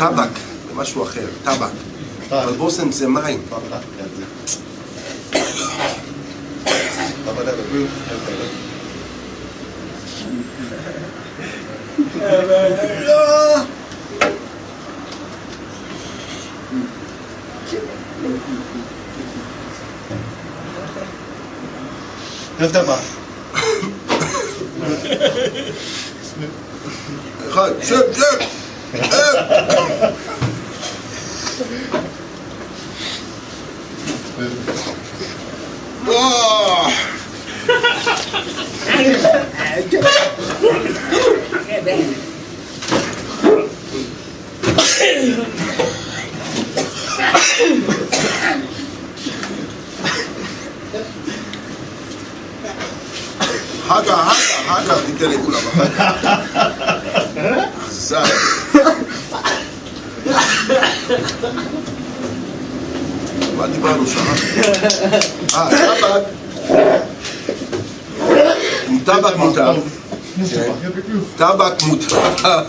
טבק, זה משהו אחר, טבק. אבל בושם זה מים. ערב טבע. אחד, שב, שב! 하자 하자 하자. 이때는 올라가 Bate baruxa, né? Ah, tá tabaco. Tabak mutar. Tabak mutar.